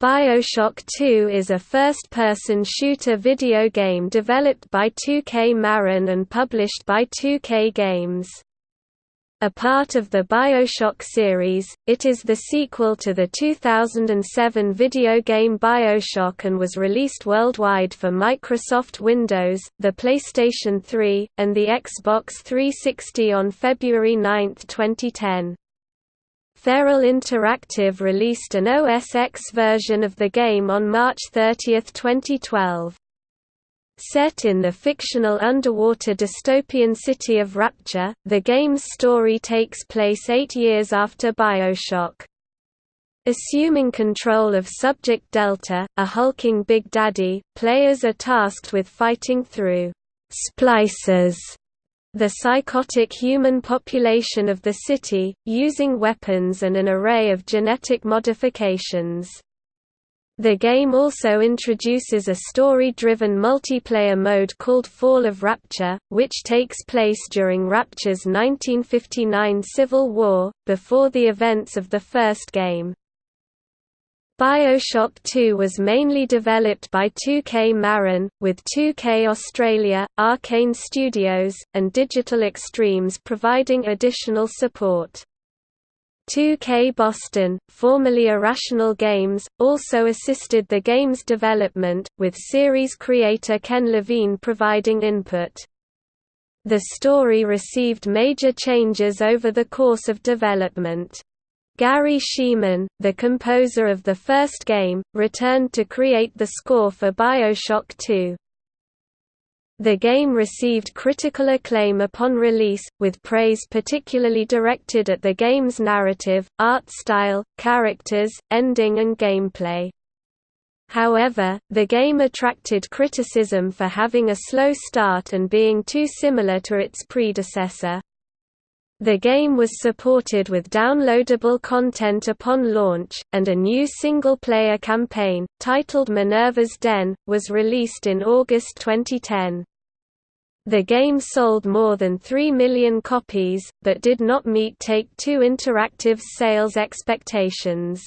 BioShock 2 is a first-person shooter video game developed by 2K Marin and published by 2K Games. A part of the BioShock series, it is the sequel to the 2007 video game BioShock and was released worldwide for Microsoft Windows, the PlayStation 3, and the Xbox 360 on February 9, 2010. Feral Interactive released an OS X version of the game on March 30, 2012. Set in the fictional underwater dystopian city of Rapture, the game's story takes place eight years after Bioshock. Assuming control of Subject Delta, a hulking Big Daddy, players are tasked with fighting through «splicers» the psychotic human population of the city, using weapons and an array of genetic modifications. The game also introduces a story-driven multiplayer mode called Fall of Rapture, which takes place during Rapture's 1959 Civil War, before the events of the first game. BioShock 2 was mainly developed by 2K Marin, with 2K Australia, Arkane Studios, and Digital Extremes providing additional support. 2K Boston, formerly Irrational Games, also assisted the game's development, with series creator Ken Levine providing input. The story received major changes over the course of development. Garry Schyman, the composer of the first game, returned to create the score for Bioshock 2. The game received critical acclaim upon release, with praise particularly directed at the game's narrative, art style, characters, ending and gameplay. However, the game attracted criticism for having a slow start and being too similar to its predecessor. The game was supported with downloadable content upon launch, and a new single-player campaign, titled Minerva's Den, was released in August 2010. The game sold more than 3 million copies, but did not meet Take-Two Interactive's sales expectations.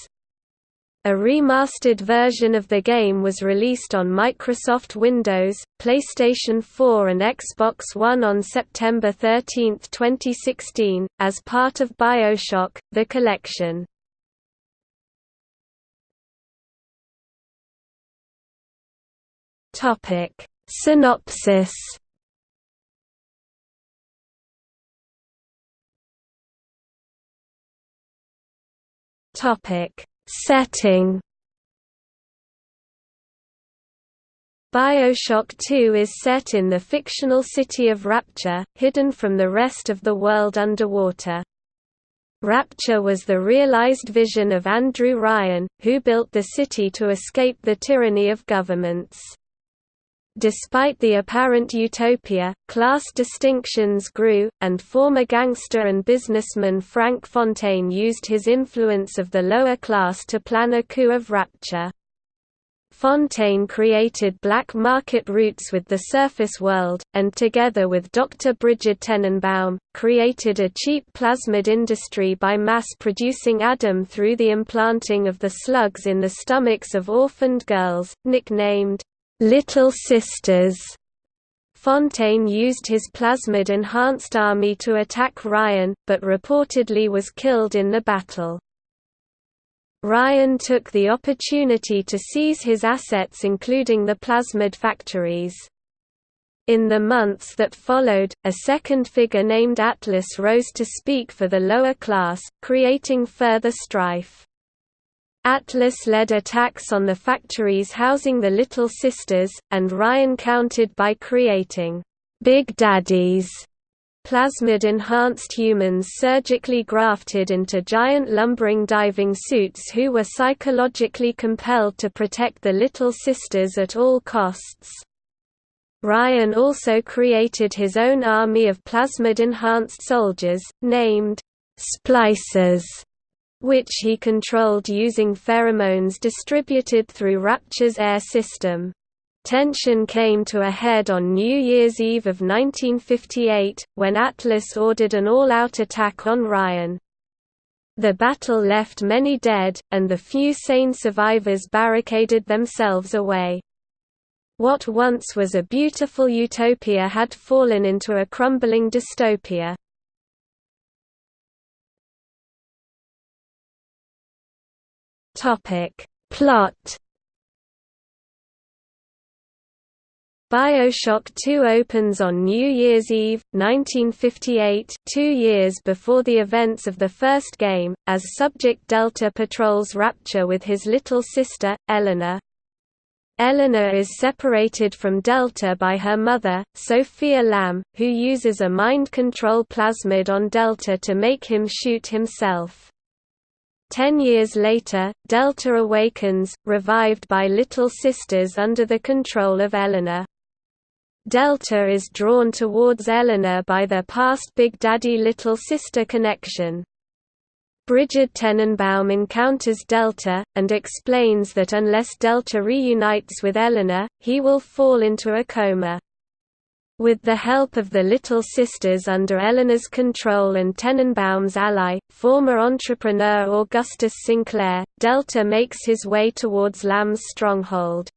A remastered version of the game was released on Microsoft Windows, PlayStation 4 and Xbox One on September 13, 2016, as part of BioShock, The Collection. Synopsis Topic Setting Bioshock 2 is set in the fictional city of Rapture, hidden from the rest of the world underwater. Rapture was the realized vision of Andrew Ryan, who built the city to escape the tyranny of governments. Despite the apparent utopia, class distinctions grew, and former gangster and businessman Frank Fontaine used his influence of the lower class to plan a coup of rapture. Fontaine created black market routes with the surface world, and together with Dr. Brigid Tenenbaum, created a cheap plasmid industry by mass-producing Adam through the implanting of the slugs in the stomachs of orphaned girls, nicknamed Little Sisters. Fontaine used his plasmid-enhanced army to attack Ryan, but reportedly was killed in the battle. Ryan took the opportunity to seize his assets including the plasmid factories. In the months that followed, a second figure named Atlas rose to speak for the lower class, creating further strife. Atlas led attacks on the factories housing the Little Sisters, and Ryan countered by creating Big Daddies plasmid-enhanced humans surgically grafted into giant lumbering diving suits who were psychologically compelled to protect the Little Sisters at all costs. Ryan also created his own army of plasmid-enhanced soldiers, named Splicers, which he controlled using pheromones distributed through Rapture's air system. Tension came to a head on New Year's Eve of 1958, when Atlas ordered an all-out attack on Ryan. The battle left many dead, and the few sane survivors barricaded themselves away. What once was a beautiful utopia had fallen into a crumbling dystopia. Topic Plot Bioshock 2 opens on New Year's Eve, 1958 two years before the events of the first game, as Subject Delta patrols Rapture with his little sister, Eleanor. Eleanor is separated from Delta by her mother, Sophia Lamb, who uses a mind control plasmid on Delta to make him shoot himself. Ten years later, Delta awakens, revived by Little Sisters under the control of Eleanor. Delta is drawn towards Eleanor by their past Big Daddy Little Sister connection. Brigid Tenenbaum encounters Delta, and explains that unless Delta reunites with Eleanor, he will fall into a coma. With the help of the Little Sisters under Eleanor's control and Tenenbaum's ally, former entrepreneur Augustus Sinclair, Delta makes his way towards Lamb's stronghold.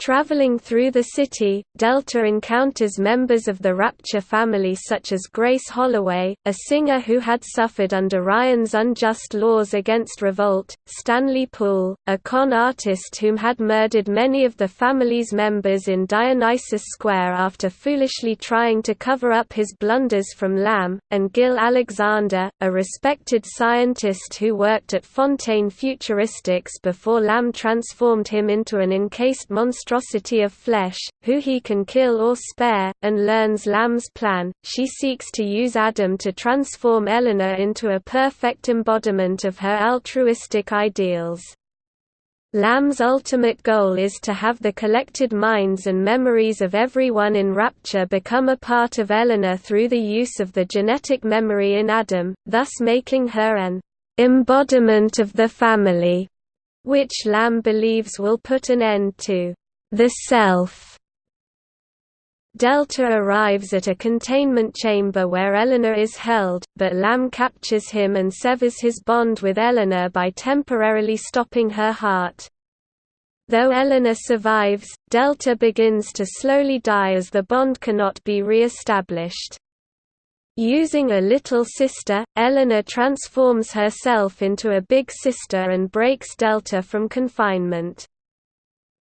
Traveling through the city, Delta encounters members of the Rapture family such as Grace Holloway, a singer who had suffered under Ryan's unjust laws against revolt, Stanley Poole, a con artist whom had murdered many of the family's members in Dionysus Square after foolishly trying to cover up his blunders from Lamb, and Gil Alexander, a respected scientist who worked at Fontaine Futuristics before Lamb transformed him into an encased monster monstrosity of flesh, who he can kill or spare, and learns Lamb's plan. She seeks to use Adam to transform Eleanor into a perfect embodiment of her altruistic ideals. Lamb's ultimate goal is to have the collected minds and memories of everyone in Rapture become a part of Eleanor through the use of the genetic memory in Adam, thus making her an embodiment of the family, which Lamb believes will put an end to the self. Delta arrives at a containment chamber where Eleanor is held, but Lamb captures him and severs his bond with Eleanor by temporarily stopping her heart. Though Eleanor survives, Delta begins to slowly die as the bond cannot be re-established. Using a little sister, Eleanor transforms herself into a big sister and breaks Delta from confinement.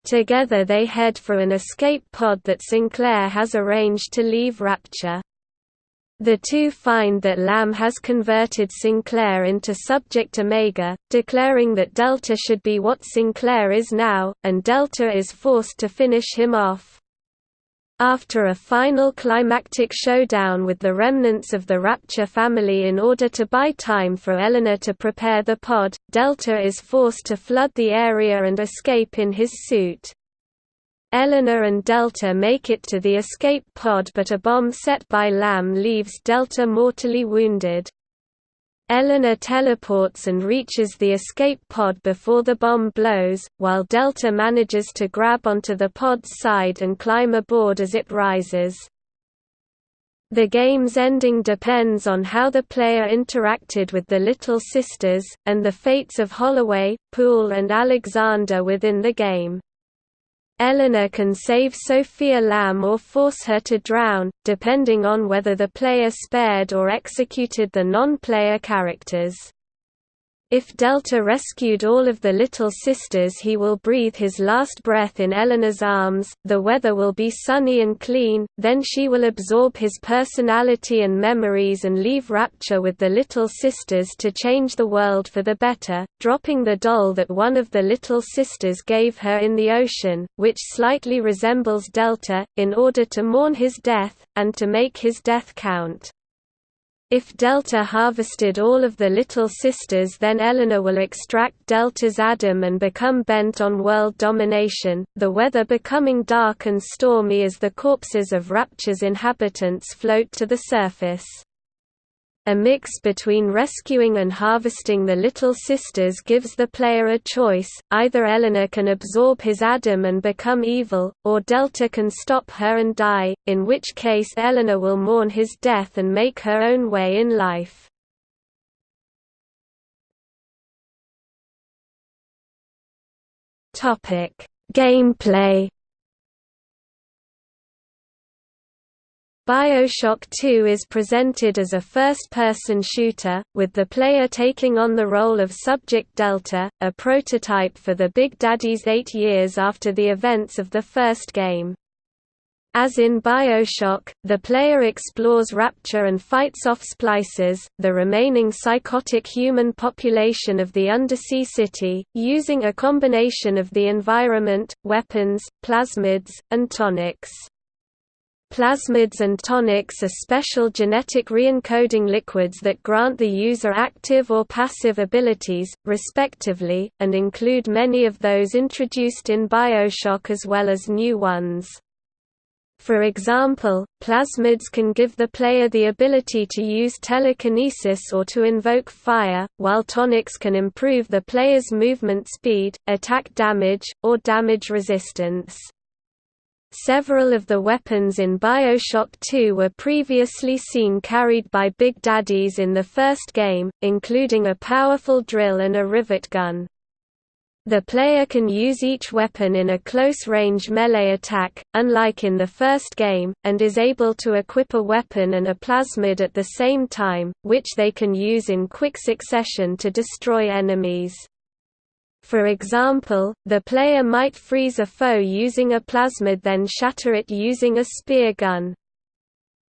Together they head for an escape pod that Sinclair has arranged to leave Rapture. The two find that Lamb has converted Sinclair into Subject Omega, declaring that Delta should be what Sinclair is now, and Delta is forced to finish him off. After a final climactic showdown with the remnants of the Rapture family in order to buy time for Eleanor to prepare the pod, Delta is forced to flood the area and escape in his suit. Eleanor and Delta make it to the escape pod but a bomb set by Lamb leaves Delta mortally wounded. Eleanor teleports and reaches the escape pod before the bomb blows, while Delta manages to grab onto the pod's side and climb aboard as it rises. The game's ending depends on how the player interacted with the Little Sisters, and the fates of Holloway, Poole and Alexander within the game. Eleanor can save Sophia Lamb or force her to drown, depending on whether the player spared or executed the non-player characters. If Delta rescued all of the Little Sisters he will breathe his last breath in Eleanor's arms, the weather will be sunny and clean, then she will absorb his personality and memories and leave Rapture with the Little Sisters to change the world for the better, dropping the doll that one of the Little Sisters gave her in the ocean, which slightly resembles Delta, in order to mourn his death, and to make his death count. If Delta harvested all of the Little Sisters then Eleanor will extract Delta's Adam and become bent on world domination, the weather becoming dark and stormy as the corpses of Rapture's inhabitants float to the surface. A mix between rescuing and harvesting the Little Sisters gives the player a choice, either Eleanor can absorb his Adam and become evil, or Delta can stop her and die, in which case Eleanor will mourn his death and make her own way in life. Gameplay Bioshock 2 is presented as a first-person shooter, with the player taking on the role of Subject Delta, a prototype for the Big Daddies eight years after the events of the first game. As in Bioshock, the player explores Rapture and fights off splicers, the remaining psychotic human population of the undersea city, using a combination of the environment, weapons, plasmids, and tonics. Plasmids and tonics are special genetic reencoding liquids that grant the user active or passive abilities, respectively, and include many of those introduced in Bioshock as well as new ones. For example, plasmids can give the player the ability to use telekinesis or to invoke fire, while tonics can improve the player's movement speed, attack damage, or damage resistance. Several of the weapons in Bioshock 2 were previously seen carried by Big Daddies in the first game, including a powerful drill and a rivet gun. The player can use each weapon in a close-range melee attack, unlike in the first game, and is able to equip a weapon and a plasmid at the same time, which they can use in quick succession to destroy enemies. For example, the player might freeze a foe using a plasmid then shatter it using a spear gun.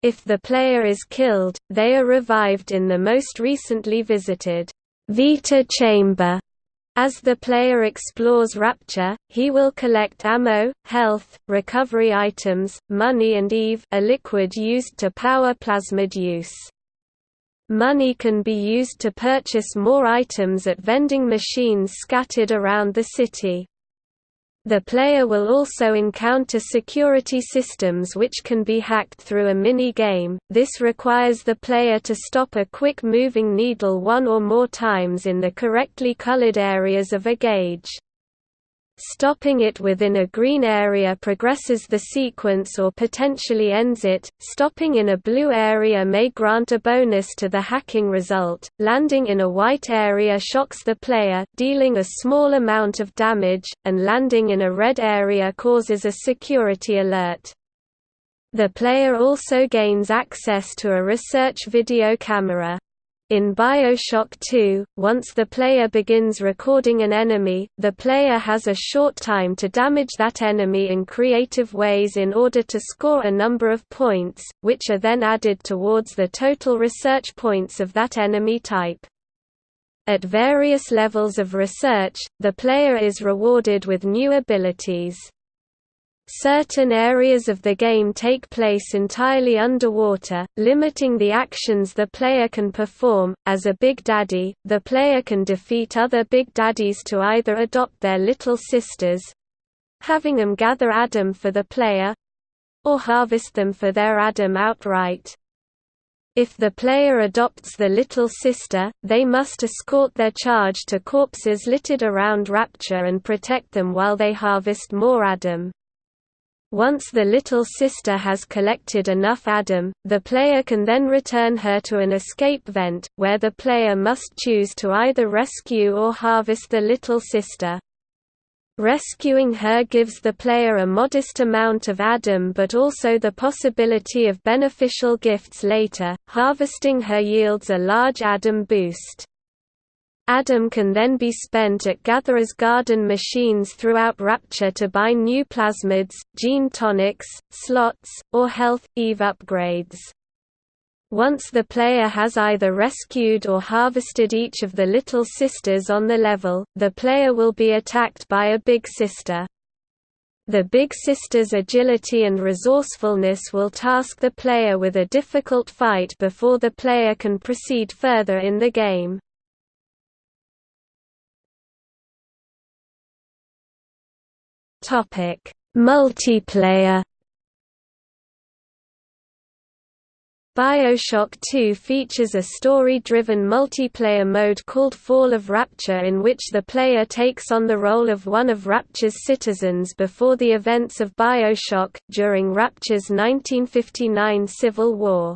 If the player is killed, they are revived in the most recently visited Vita chamber. As the player explores Rapture, he will collect ammo, health, recovery items, money and EVE a liquid used to power plasmid use. Money can be used to purchase more items at vending machines scattered around the city. The player will also encounter security systems which can be hacked through a mini-game, this requires the player to stop a quick-moving needle one or more times in the correctly colored areas of a gauge. Stopping it within a green area progresses the sequence or potentially ends it. Stopping in a blue area may grant a bonus to the hacking result. Landing in a white area shocks the player, dealing a small amount of damage, and landing in a red area causes a security alert. The player also gains access to a research video camera. In Bioshock 2, once the player begins recording an enemy, the player has a short time to damage that enemy in creative ways in order to score a number of points, which are then added towards the total research points of that enemy type. At various levels of research, the player is rewarded with new abilities. Certain areas of the game take place entirely underwater, limiting the actions the player can perform. As a Big Daddy, the player can defeat other Big Daddies to either adopt their little sisters having them gather Adam for the player or harvest them for their Adam outright. If the player adopts the little sister, they must escort their charge to corpses littered around Rapture and protect them while they harvest more Adam. Once the little sister has collected enough Adam, the player can then return her to an escape vent, where the player must choose to either rescue or harvest the little sister. Rescuing her gives the player a modest amount of Adam but also the possibility of beneficial gifts later, harvesting her yields a large Adam boost. Adam can then be spent at Gatherer's Garden machines throughout Rapture to buy new plasmids, gene tonics, slots, or health, EVE upgrades. Once the player has either rescued or harvested each of the Little Sisters on the level, the player will be attacked by a Big Sister. The Big Sister's agility and resourcefulness will task the player with a difficult fight before the player can proceed further in the game. Topic: Multiplayer. BioShock 2 features a story-driven multiplayer mode called Fall of Rapture in which the player takes on the role of one of Rapture's citizens before the events of BioShock, during Rapture's 1959 Civil War.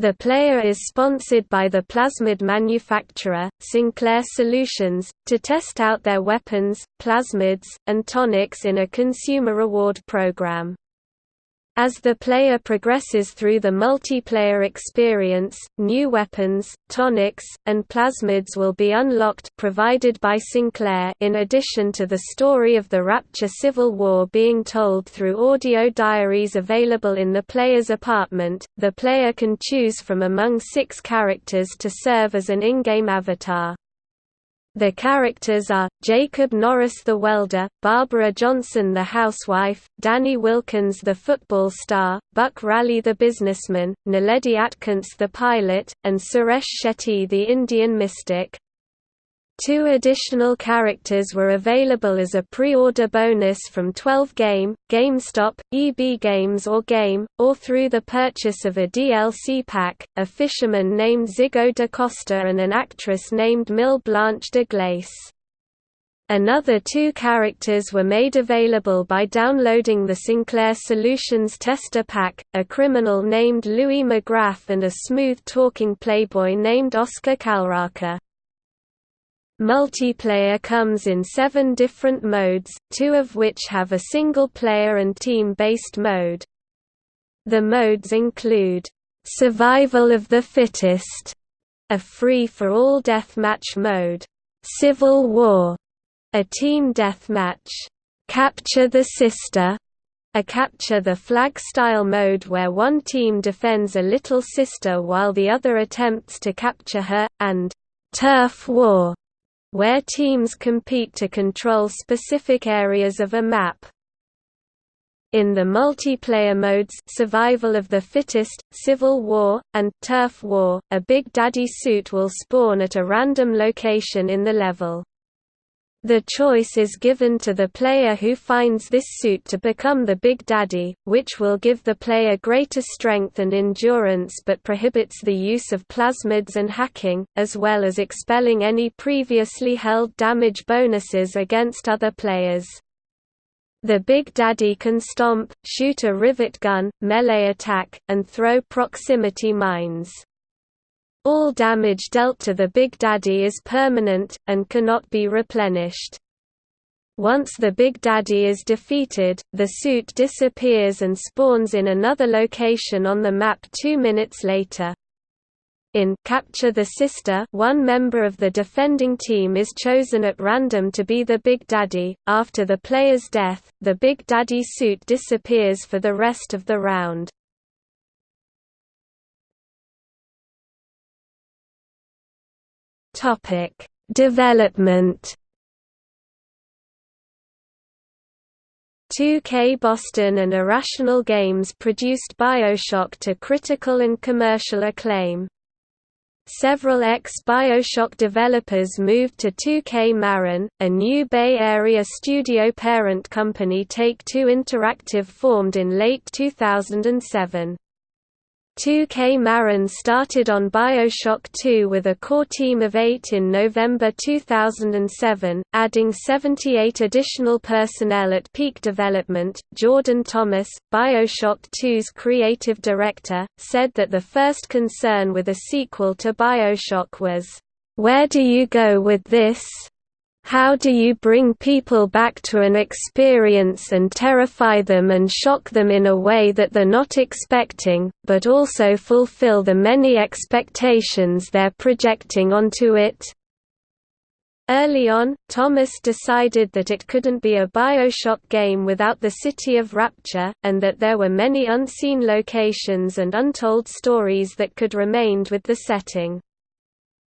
The player is sponsored by the plasmid manufacturer, Sinclair Solutions, to test out their weapons, plasmids, and tonics in a consumer reward program. As the player progresses through the multiplayer experience, new weapons, tonics, and plasmids will be unlocked provided by Sinclair in addition to the story of the Rapture Civil War being told through audio diaries available in the player's apartment. The player can choose from among six characters to serve as an in-game avatar. The characters are, Jacob Norris the welder, Barbara Johnson the housewife, Danny Wilkins the football star, Buck Raleigh the businessman, Naledi Atkins the pilot, and Suresh Shetty the Indian mystic. Two additional characters were available as a pre-order bonus from 12 Game, GameStop, EB Games or Game, or through the purchase of a DLC pack, a fisherman named Zigo da Costa and an actress named Mille Blanche de Glace. Another two characters were made available by downloading the Sinclair Solutions Tester Pack, a criminal named Louis McGrath and a smooth-talking playboy named Oscar Calraca. Multiplayer comes in seven different modes, two of which have a single-player and team-based mode. The modes include, "'Survival of the Fittest' a free-for-all deathmatch mode, "'Civil War' a team deathmatch, "'Capture the Sister' a capture the flag style mode where one team defends a little sister while the other attempts to capture her, and "'Turf War' where teams compete to control specific areas of a map. In the multiplayer modes Survival of the Fittest, Civil War, and Turf War, a Big Daddy suit will spawn at a random location in the level. The choice is given to the player who finds this suit to become the Big Daddy, which will give the player greater strength and endurance but prohibits the use of plasmids and hacking, as well as expelling any previously held damage bonuses against other players. The Big Daddy can stomp, shoot a rivet gun, melee attack, and throw proximity mines. All damage dealt to the Big Daddy is permanent, and cannot be replenished. Once the Big Daddy is defeated, the suit disappears and spawns in another location on the map two minutes later. In Capture the Sister, one member of the defending team is chosen at random to be the Big Daddy. After the player's death, the Big Daddy suit disappears for the rest of the round. Topic: Development 2K Boston and Irrational Games produced BioShock to critical and commercial acclaim. Several ex-BioShock developers moved to 2K Marin, a new Bay Area studio parent company Take-Two Interactive formed in late 2007. 2K Marin started on Bioshock 2 with a core team of eight in November 2007, adding 78 additional personnel at peak development. Jordan Thomas, Bioshock 2's creative director, said that the first concern with a sequel to Bioshock was, Where do you go with this? How do you bring people back to an experience and terrify them and shock them in a way that they're not expecting, but also fulfill the many expectations they're projecting onto it? Early on, Thomas decided that it couldn't be a Bioshock game without the City of Rapture, and that there were many unseen locations and untold stories that could remained with the setting.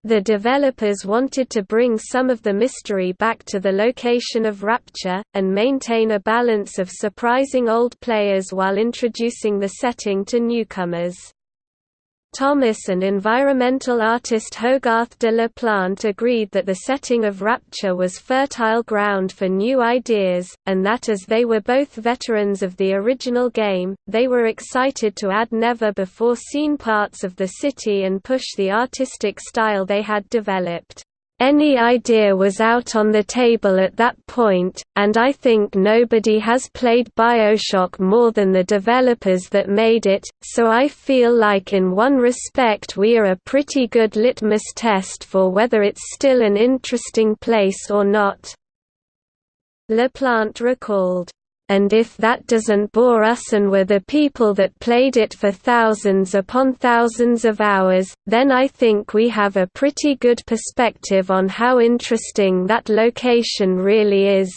The developers wanted to bring some of the mystery back to the location of Rapture, and maintain a balance of surprising old players while introducing the setting to newcomers. Thomas and environmental artist Hogarth de la Plante agreed that the setting of Rapture was fertile ground for new ideas, and that as they were both veterans of the original game, they were excited to add never-before-seen parts of the city and push the artistic style they had developed. Any idea was out on the table at that point, and I think nobody has played Bioshock more than the developers that made it, so I feel like in one respect we are a pretty good litmus test for whether it's still an interesting place or not." LaPlante recalled and if that doesn't bore us and we're the people that played it for thousands upon thousands of hours, then I think we have a pretty good perspective on how interesting that location really is.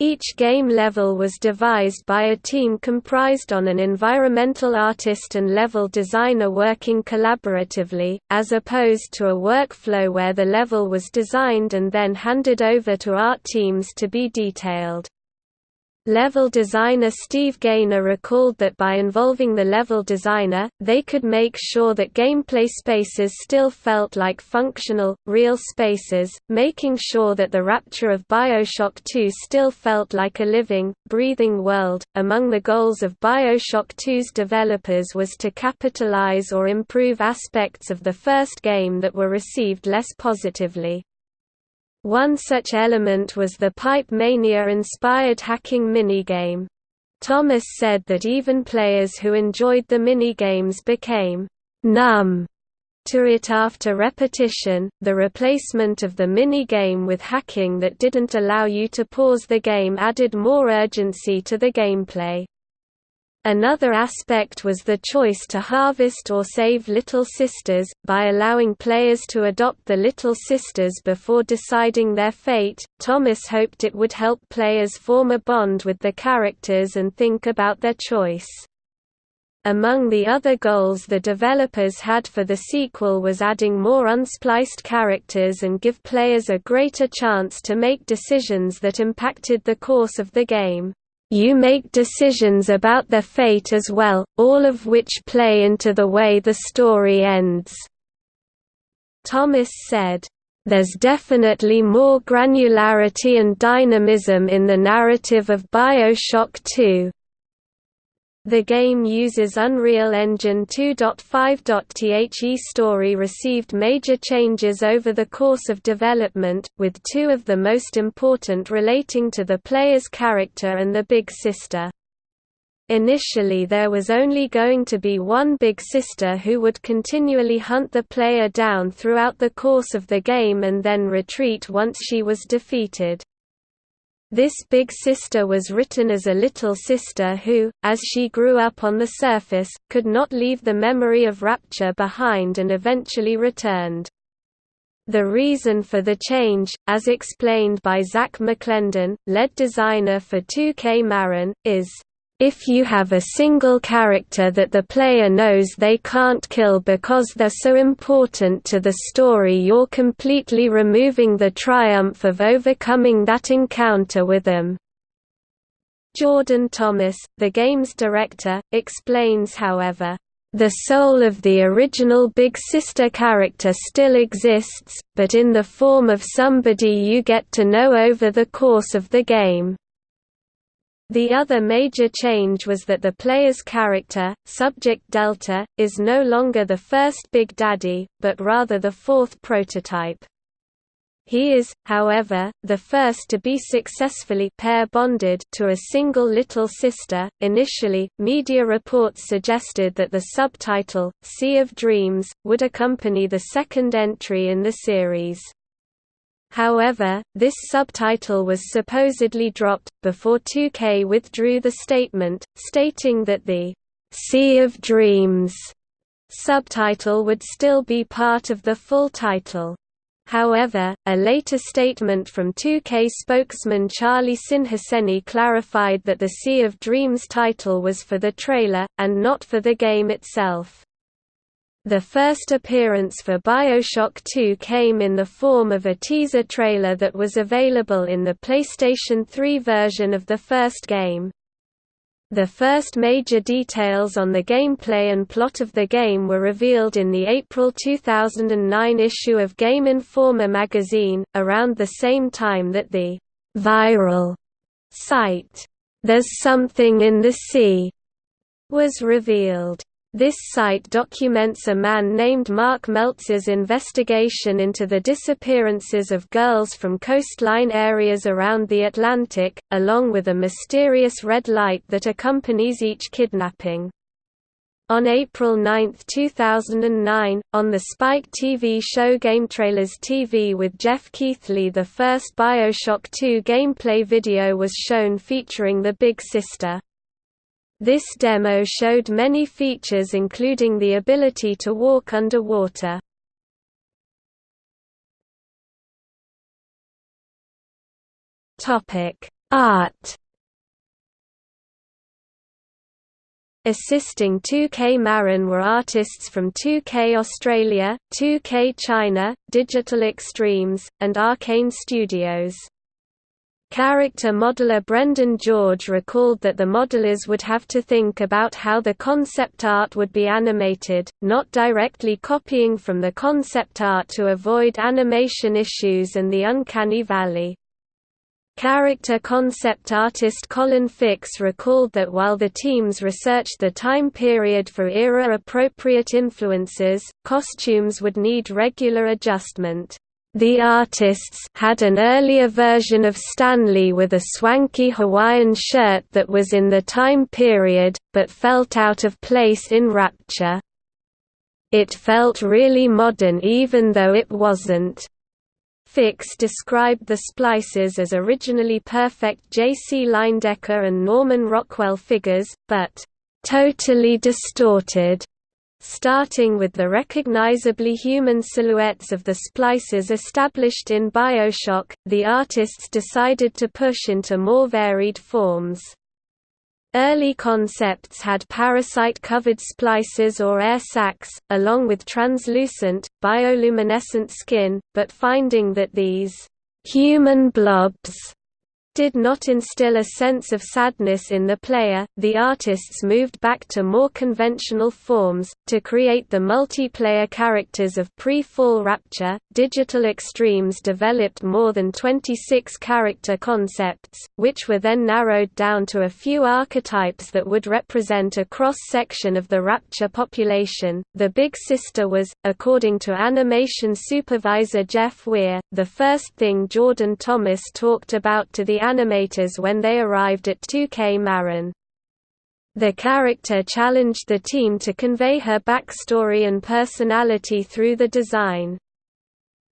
Each game level was devised by a team comprised on an environmental artist and level designer working collaboratively, as opposed to a workflow where the level was designed and then handed over to art teams to be detailed. Level designer Steve Gaynor recalled that by involving the level designer, they could make sure that gameplay spaces still felt like functional, real spaces, making sure that the rapture of Bioshock 2 still felt like a living, breathing world. Among the goals of Bioshock 2's developers was to capitalize or improve aspects of the first game that were received less positively. One such element was the Pipe Mania-inspired hacking minigame. Thomas said that even players who enjoyed the minigames became numb to it after repetition. The replacement of the minigame with hacking that didn't allow you to pause the game added more urgency to the gameplay. Another aspect was the choice to harvest or save Little Sisters, by allowing players to adopt the Little Sisters before deciding their fate. Thomas hoped it would help players form a bond with the characters and think about their choice. Among the other goals the developers had for the sequel was adding more unspliced characters and give players a greater chance to make decisions that impacted the course of the game. You make decisions about their fate as well, all of which play into the way the story ends." Thomas said, "...there's definitely more granularity and dynamism in the narrative of Bioshock 2, the game uses Unreal Engine 2.5. story received major changes over the course of development, with two of the most important relating to the player's character and the Big Sister. Initially there was only going to be one Big Sister who would continually hunt the player down throughout the course of the game and then retreat once she was defeated. This big sister was written as a little sister who, as she grew up on the surface, could not leave the memory of rapture behind and eventually returned. The reason for the change, as explained by Zak McClendon, lead designer for 2K Marin, is if you have a single character that the player knows they can't kill because they're so important to the story you're completely removing the triumph of overcoming that encounter with them. Jordan Thomas, the game's director, explains however, "...the soul of the original Big Sister character still exists, but in the form of somebody you get to know over the course of the game." The other major change was that the player's character, Subject Delta, is no longer the first Big Daddy, but rather the fourth prototype. He is, however, the first to be successfully pair bonded to a single little sister. Initially, media reports suggested that the subtitle, Sea of Dreams, would accompany the second entry in the series. However, this subtitle was supposedly dropped, before 2K withdrew the statement, stating that the «Sea of Dreams» subtitle would still be part of the full title. However, a later statement from 2K spokesman Charlie Sinhaseni clarified that the Sea of Dreams title was for the trailer, and not for the game itself. The first appearance for Bioshock 2 came in the form of a teaser trailer that was available in the PlayStation 3 version of the first game. The first major details on the gameplay and plot of the game were revealed in the April 2009 issue of Game Informer magazine, around the same time that the «viral» site, «There's Something in the Sea» was revealed. This site documents a man named Mark Meltzer's investigation into the disappearances of girls from coastline areas around the Atlantic, along with a mysterious red light that accompanies each kidnapping. On April 9, 2009, on the Spike TV show GameTrailers TV with Geoff Keighley the first Bioshock 2 gameplay video was shown featuring the Big Sister. This demo showed many features including the ability to walk underwater. Art Assisting 2K Marin were artists from 2K Australia, 2K China, Digital Extremes, and Arkane Studios. Character modeler Brendan George recalled that the modelers would have to think about how the concept art would be animated, not directly copying from the concept art to avoid animation issues and the uncanny valley. Character concept artist Colin Fix recalled that while the teams researched the time period for era-appropriate influences, costumes would need regular adjustment. The artists had an earlier version of Stanley with a swanky Hawaiian shirt that was in the time period, but felt out of place in Rapture. It felt really modern even though it wasn't. Fix described the splices as originally perfect J.C. Leyendecker and Norman Rockwell figures, but totally distorted starting with the recognizably human silhouettes of the splices established in Bioshock, the artists decided to push into more varied forms. Early concepts had parasite-covered splices or air sacs, along with translucent, bioluminescent skin, but finding that these «human blobs» did not instill a sense of sadness in the player, the artists moved back to more conventional forms, to create the multiplayer characters of pre-fall Rapture. Digital Extremes developed more than 26 character concepts, which were then narrowed down to a few archetypes that would represent a cross-section of the Rapture population. The Big Sister was, according to animation supervisor Jeff Weir, the first thing Jordan Thomas talked about to the animators when they arrived at 2K Marin. The character challenged the team to convey her backstory and personality through the design.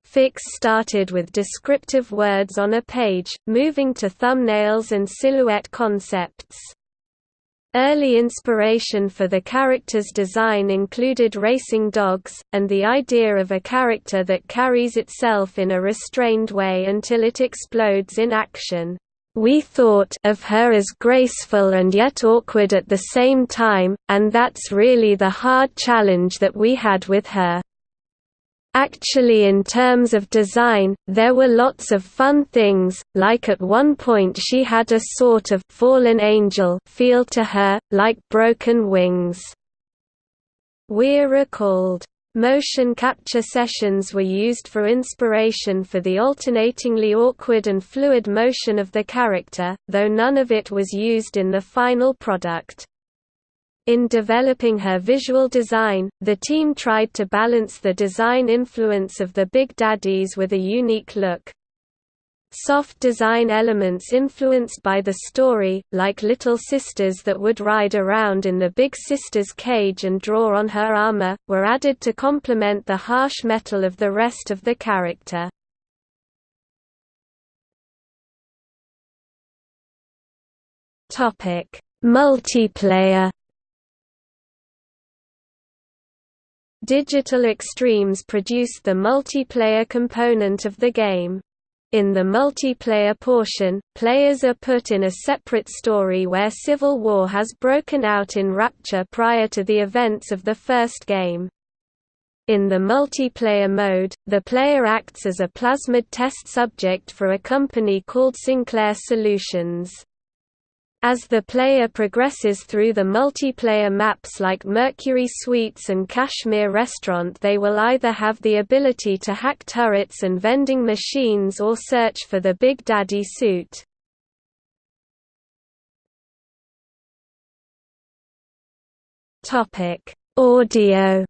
Fix started with descriptive words on a page, moving to thumbnails and silhouette concepts. Early inspiration for the character's design included racing dogs, and the idea of a character that carries itself in a restrained way until it explodes in action. We thought of her as graceful and yet awkward at the same time, and that's really the hard challenge that we had with her. Actually in terms of design, there were lots of fun things, like at one point she had a sort of «fallen angel» feel to her, like broken wings. Weir recalled, Motion capture sessions were used for inspiration for the alternatingly awkward and fluid motion of the character, though none of it was used in the final product. In developing her visual design, the team tried to balance the design influence of the Big Daddies with a unique look. Soft design elements influenced by the story, like little sisters that would ride around in the Big Sister's cage and draw on her armor, were added to complement the harsh metal of the rest of the character. Multiplayer Digital Extremes produced the multiplayer component of the game. In the multiplayer portion, players are put in a separate story where civil war has broken out in Rapture prior to the events of the first game. In the multiplayer mode, the player acts as a plasmid test subject for a company called Sinclair Solutions. As the player progresses through the multiplayer maps like Mercury Suites and Kashmir Restaurant they will either have the ability to hack turrets and vending machines or search for the Big Daddy suit. Audio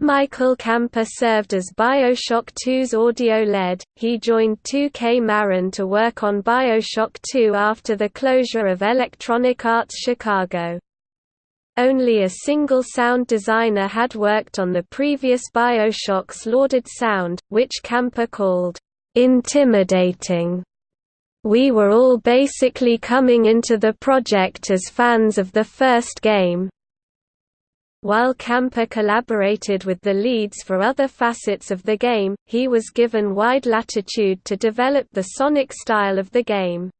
Michael Kamper served as Bioshock 2's audio lead. He joined 2K Marin to work on Bioshock 2 after the closure of Electronic Arts Chicago. Only a single sound designer had worked on the previous Bioshock's lauded sound, which Kamper called intimidating. We were all basically coming into the project as fans of the first game. While Kamper collaborated with the leads for other facets of the game, he was given wide latitude to develop the sonic style of the game.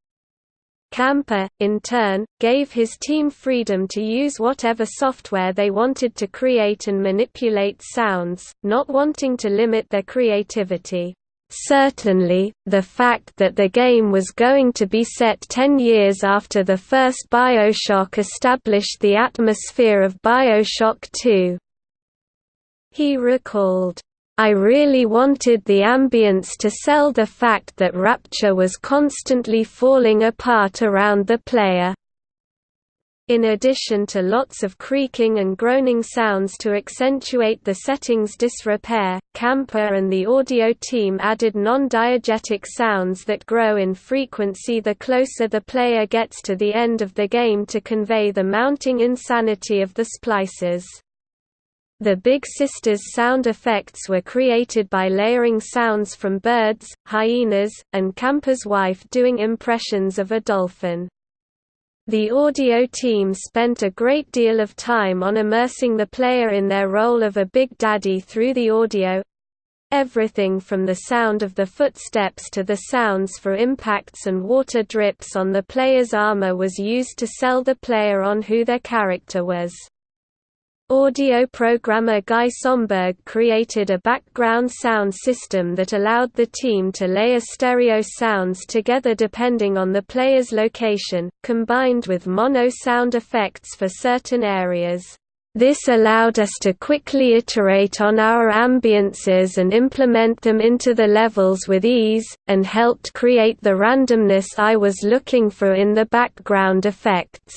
Kamper, in turn, gave his team freedom to use whatever software they wanted to create and manipulate sounds, not wanting to limit their creativity. Certainly, the fact that the game was going to be set ten years after the first Bioshock established the atmosphere of Bioshock 2. He recalled, I really wanted the ambience to sell the fact that Rapture was constantly falling apart around the player. In addition to lots of creaking and groaning sounds to accentuate the setting's disrepair, Kamper and the audio team added non-diegetic sounds that grow in frequency the closer the player gets to the end of the game to convey the mounting insanity of the splices. The Big Sisters sound effects were created by layering sounds from birds, hyenas, and Kamper's wife doing impressions of a dolphin. The audio team spent a great deal of time on immersing the player in their role of a Big Daddy through the audio everything from the sound of the footsteps to the sounds for impacts and water drips on the player's armor was used to sell the player on who their character was. Audio programmer Guy Somberg created a background sound system that allowed the team to layer stereo sounds together depending on the player's location, combined with mono sound effects for certain areas. This allowed us to quickly iterate on our ambiances and implement them into the levels with ease, and helped create the randomness I was looking for in the background effects.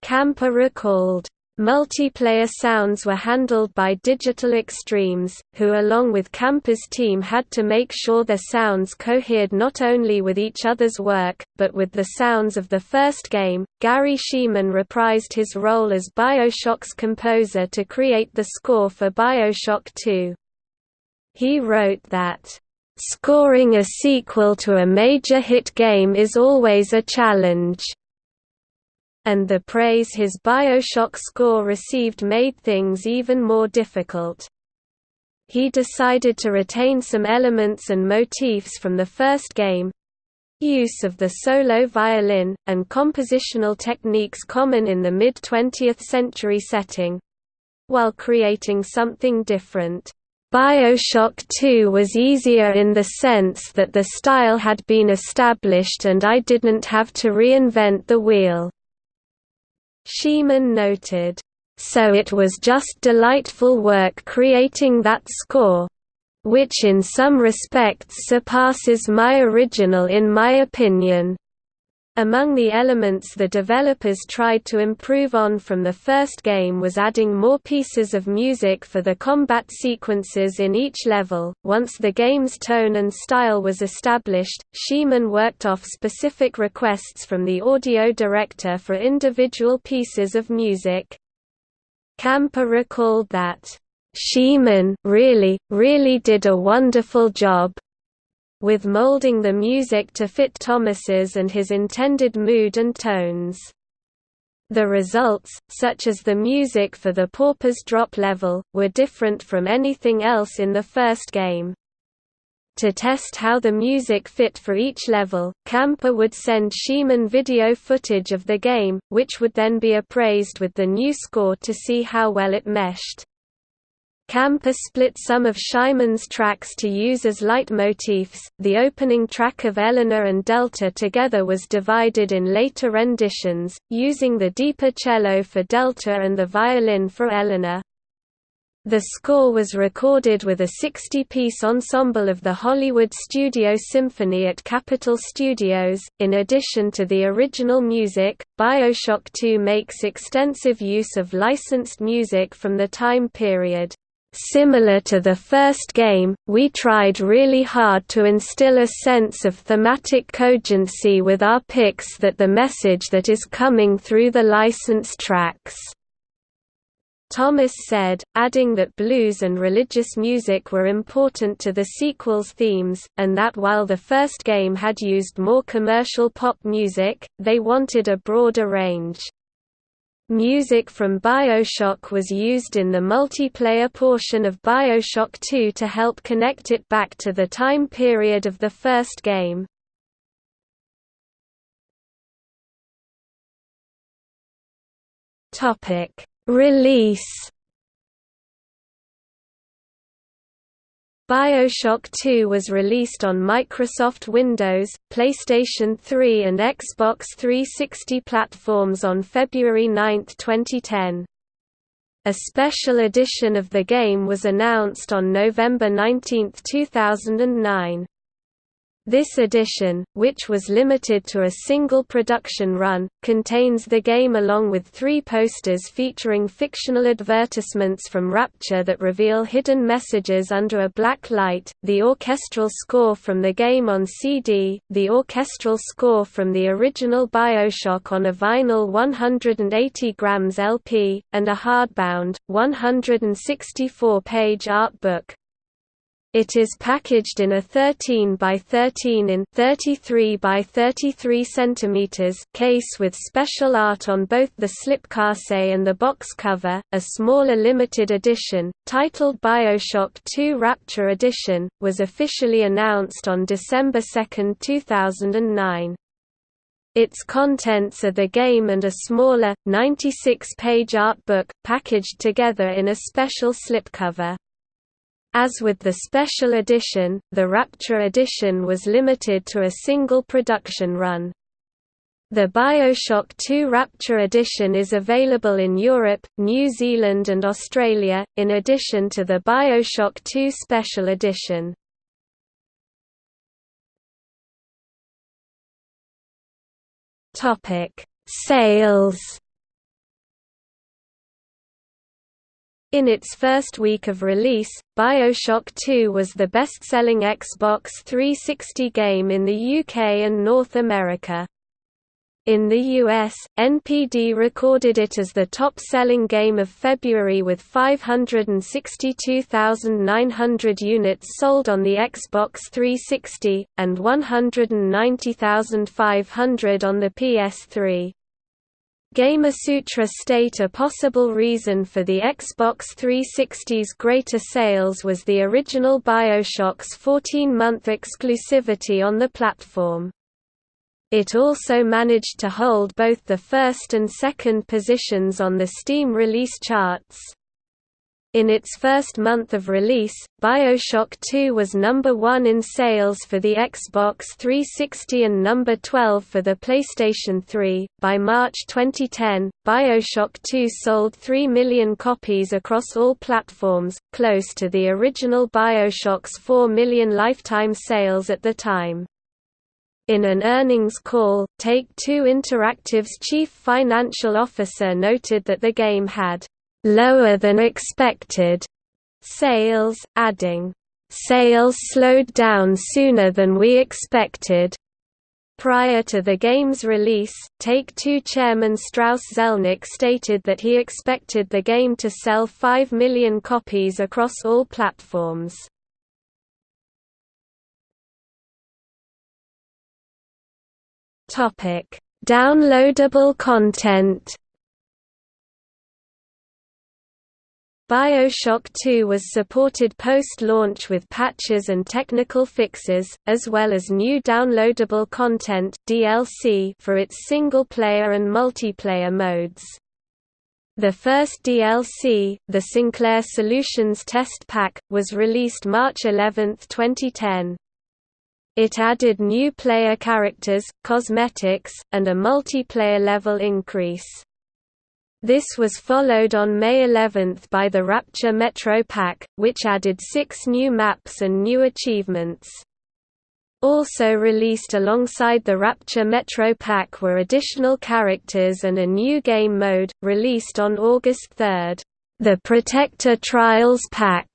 Kamper recalled, Multiplayer sounds were handled by Digital Extremes, who along with Kamper's team had to make sure their sounds cohered not only with each other's work, but with the sounds of the first game. Garry Schyman reprised his role as Bioshock's composer to create the score for Bioshock 2. He wrote that, Scoring a sequel to a major hit game is always a challenge and the praise his Bioshock score received made things even more difficult. He decided to retain some elements and motifs from the first game, use of the solo violin, and compositional techniques common in the mid-20th century setting, while creating something different. Bioshock 2 was easier in the sense that the style had been established and I didn't have to reinvent the wheel. Schyman noted, "...so it was just delightful work creating that score which in some respects surpasses my original in my opinion." Among the elements the developers tried to improve on from the first game was adding more pieces of music for the combat sequences in each level. Once the game's tone and style was established, Schyman worked off specific requests from the audio director for individual pieces of music. Kamper recalled that, Schyman really, really did a wonderful job, with molding the music to fit Thomas's and his intended mood and tones. The results, such as the music for the Pauper's Drop level, were different from anything else in the first game. To test how the music fit for each level, Kamper would send Schyman video footage of the game, which would then be appraised with the new score to see how well it meshed. Kamper split some of Schyman's tracks to use as leitmotifs. The opening track of Eleanor and Delta together was divided in later renditions, using the deeper cello for Delta and the violin for Eleanor. The score was recorded with a 60-piece ensemble of the Hollywood Studio Symphony at Capitol Studios. In addition to the original music, BioShock 2 makes extensive use of licensed music from the time period. Similar to the first game, we tried really hard to instill a sense of thematic cogency with our picks that the message that is coming through the licensed tracks Thomas said, adding that blues and religious music were important to the sequel's themes, and that while the first game had used more commercial pop music, they wanted a broader range. Music from Bioshock was used in the multiplayer portion of Bioshock 2 to help connect it back to the time period of the first game. Release BioShock 2 was released on Microsoft Windows, PlayStation 3 and Xbox 360 platforms on February 9, 2010. A special edition of the game was announced on November 19, 2009. This edition, which was limited to a single production run, contains the game along with three posters featuring fictional advertisements from Rapture that reveal hidden messages under a black light, the orchestral score from the game on CD, the orchestral score from the original Bioshock on a vinyl 180 grams LP, and a hardbound, 164-page art book, it is packaged in a 13 by 13 in 33 by 33 centimeters case with special art on both the slipcase and the box cover. A smaller limited edition, titled BioShock 2 Rapture Edition, was officially announced on December 2, 2009. Its contents are the game and a smaller, 96-page art book, packaged together in a special slipcover. As with the special edition, the Rapture edition was limited to a single production run. The Bioshock 2 Rapture edition is available in Europe, New Zealand and Australia, in addition to the Bioshock 2 Special Edition. Sales In its first week of release, Bioshock 2 was the best-selling Xbox 360 game in the UK and North America. In the US, NPD recorded it as the top-selling game of February with 562,900 units sold on the Xbox 360, and 190,500 on the PS3. Gamasutra state a possible reason for the Xbox 360's greater sales was the original Bioshock's 14-month exclusivity on the platform. It also managed to hold both the first and second positions on the Steam release charts. In its first month of release, BioShock 2 was number 1 in sales for the Xbox 360 and number 12 for the PlayStation 3. By March 2010, BioShock 2 sold 3 million copies across all platforms, close to the original BioShock's 4 million lifetime sales at the time. In an earnings call, Take-Two Interactive's chief financial officer noted that the game had lower than expected sales, adding, sales slowed down sooner than we expected. Prior to the game's release, Take-Two chairman Strauss Zelnick stated that he expected the game to sell 5 million copies across all platforms. Downloadable content BioShock 2 was supported post-launch with patches and technical fixes, as well as new downloadable content DLC for its single-player and multiplayer modes. The first DLC, the Sinclair Solutions Test Pack, was released March 11, 2010. It added new player characters, cosmetics, and a multiplayer level increase. This was followed on May 11 by the Rapture Metro Pack, which added six new maps and new achievements. Also released alongside the Rapture Metro Pack were additional characters and a new game mode, released on August 3. The Protector Trials Pack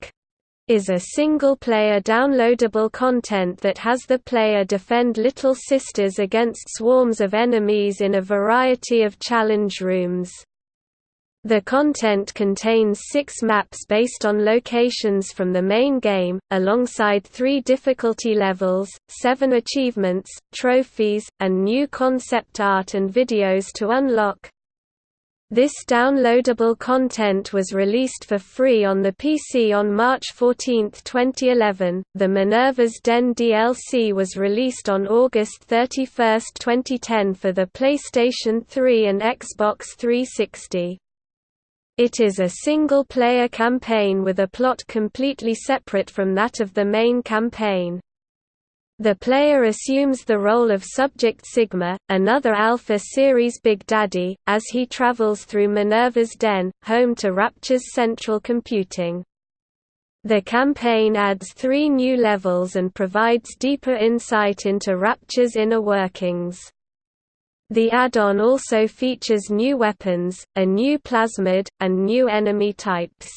is a single-player downloadable content that has the player defend Little Sisters against swarms of enemies in a variety of challenge rooms. The content contains six maps based on locations from the main game, alongside three difficulty levels, seven achievements, trophies, and new concept art and videos to unlock. This downloadable content was released for free on the PC on March 14, 2011. The Minerva's Den DLC was released on August 31, 2010 for the PlayStation 3 and Xbox 360. It is a single-player campaign with a plot completely separate from that of the main campaign. The player assumes the role of Subject Sigma, another Alpha Series Big Daddy, as he travels through Minerva's Den, home to Rapture's central computing. The campaign adds three new levels and provides deeper insight into Rapture's inner workings. The add-on also features new weapons, a new plasmid, and new enemy types.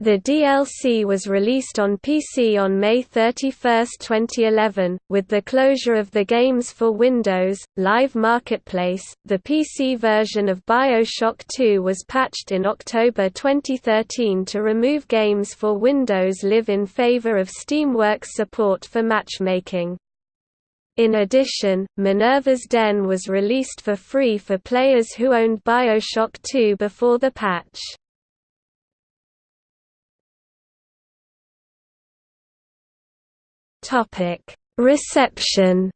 The DLC was released on PC on May 31, 2011, with the closure of the Games for Windows Live Marketplace. The PC version of BioShock 2 was patched in October 2013 to remove Games for Windows Live in favor of Steamworks support for matchmaking. In addition, Minerva's Den was released for free for players who owned Bioshock 2 before the patch. Reception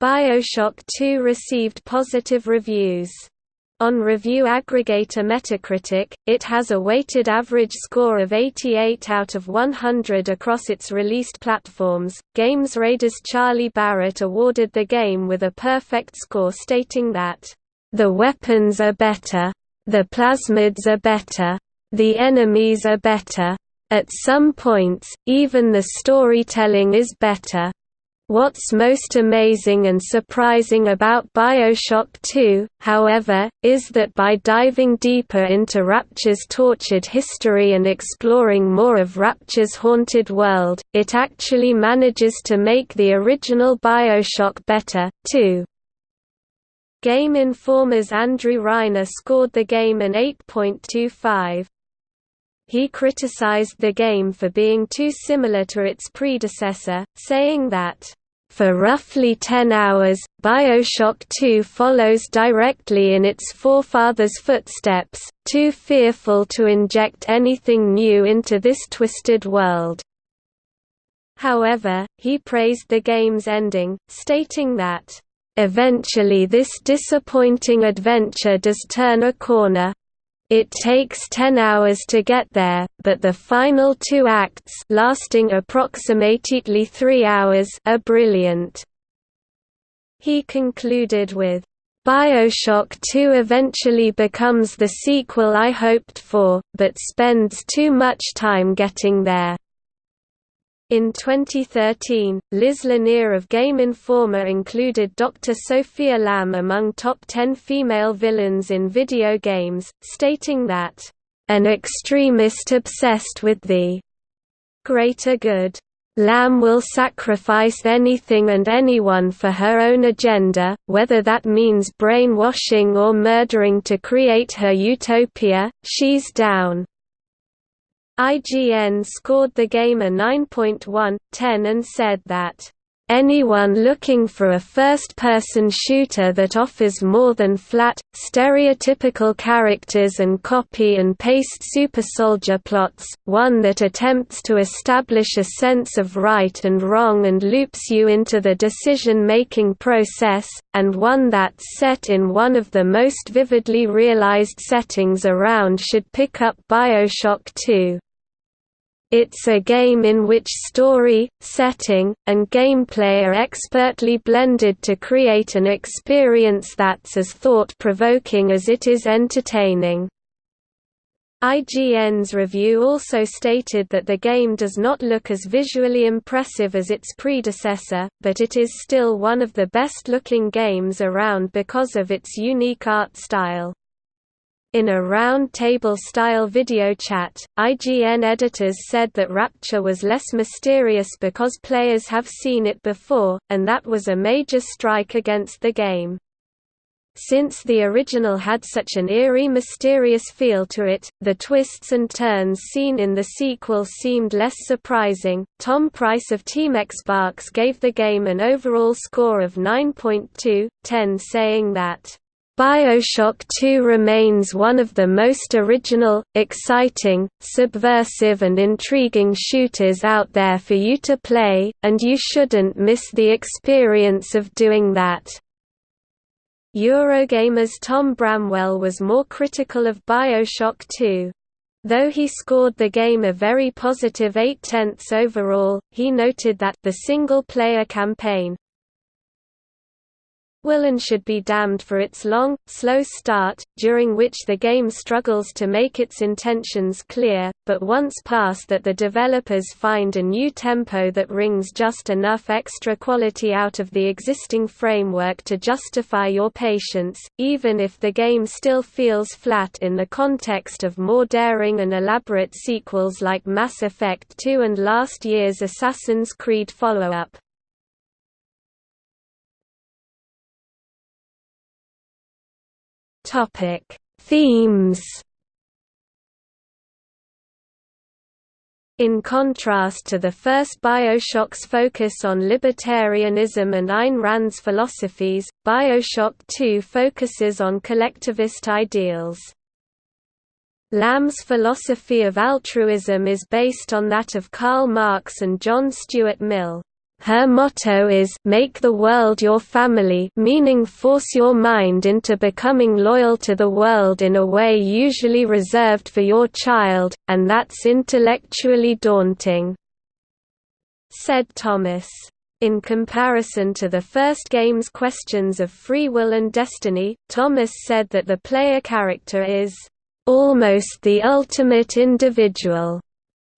Bioshock 2 received positive reviews. On review aggregator Metacritic, it has a weighted average score of 88 out of 100 across its released platforms. Games Radars Charlie Barratt awarded the game with a perfect score stating that, The weapons are better. The plasmids are better. The enemies are better. At some points, even the storytelling is better. What's most amazing and surprising about Bioshock 2, however, is that by diving deeper into Rapture's tortured history and exploring more of Rapture's haunted world, it actually manages to make the original Bioshock better, too. Game Informer's Andrew Reiner scored the game an 8.25. He criticized the game for being too similar to its predecessor, saying that, "...for roughly 10 hours, Bioshock 2 follows directly in its forefathers' footsteps, too fearful to inject anything new into this twisted world." However, he praised the game's ending, stating that, "...eventually this disappointing adventure does turn a corner, it takes 10 hours to get there, but the final two acts lasting approximately 3 hours are brilliant. He concluded with, Bioshock 2 eventually becomes the sequel I hoped for, but spends too much time getting there. In 2013, Liz Lanier of Game Informer included Dr. Sophia Lamb among top 10 female villains in video games, stating that, "...an extremist obsessed with the greater good. Lamb will sacrifice anything and anyone for her own agenda, whether that means brainwashing or murdering to create her utopia, she's down." IGN scored the game a 9.1, 10 and said that, Anyone looking for a first-person shooter that offers more than flat, stereotypical characters and copy-and-paste super-soldier plots, one that attempts to establish a sense of right and wrong and loops you into the decision-making process, and one that's set in one of the most vividly realized settings around should pick up Bioshock 2. It's a game in which story, setting, and gameplay are expertly blended to create an experience that's as thought-provoking as it is entertaining. IGN's review also stated that the game does not look as visually impressive as its predecessor, but it is still one of the best-looking games around because of its unique art style. In a round-table-style video chat, IGN editors said that Rapture was less mysterious because players have seen it before, and that was a major strike against the game. Since the original had such an eerie mysterious feel to it, the twists and turns seen in the sequel seemed less surprising. Tom Price of Team Xbox gave the game an overall score of 9.2, 10 saying that Bioshock 2 remains one of the most original, exciting, subversive and intriguing shooters out there for you to play, and you shouldn't miss the experience of doing that. Eurogamer's Tom Bramwell was more critical of Bioshock 2. Though he scored the game a very positive 8 tenths overall, he noted that the single-player campaign, will and should be damned for its long, slow start, during which the game struggles to make its intentions clear, but once past that the developers find a new tempo that wrings just enough extra quality out of the existing framework to justify your patience, even if the game still feels flat in the context of more daring and elaborate sequels like Mass Effect 2 and last year's Assassin's Creed follow-up. Topic: Themes. In contrast to the first Bioshock's focus on libertarianism and Ayn Rand's philosophies, Bioshock 2 focuses on collectivist ideals. Lamb's philosophy of altruism is based on that of Karl Marx and John Stuart Mill. Her motto is make the world your family meaning force your mind into becoming loyal to the world in a way usually reserved for your child, and that's intellectually daunting," said Thomas. In comparison to the first game's questions of free will and destiny, Thomas said that the player character is, "...almost the ultimate individual."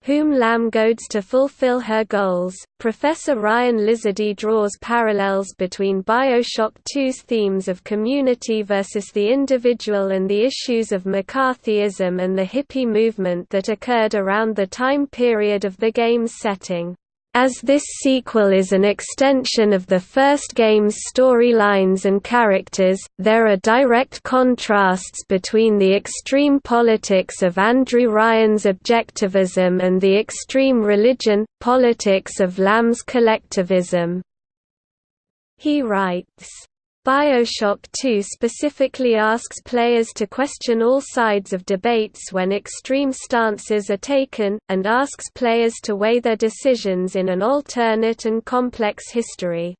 Whom Lamb goads to fulfill her goals. Professor Ryan Lizardi draws parallels between Bioshock 2's themes of community versus the individual and the issues of McCarthyism and the hippie movement that occurred around the time period of the game's setting. As this sequel is an extension of the first game's storylines and characters, there are direct contrasts between the extreme politics of Andrew Ryan's objectivism and the extreme religion, politics of Lamb's collectivism. He writes, Bioshock 2 specifically asks players to question all sides of debates when extreme stances are taken, and asks players to weigh their decisions in an alternate and complex history.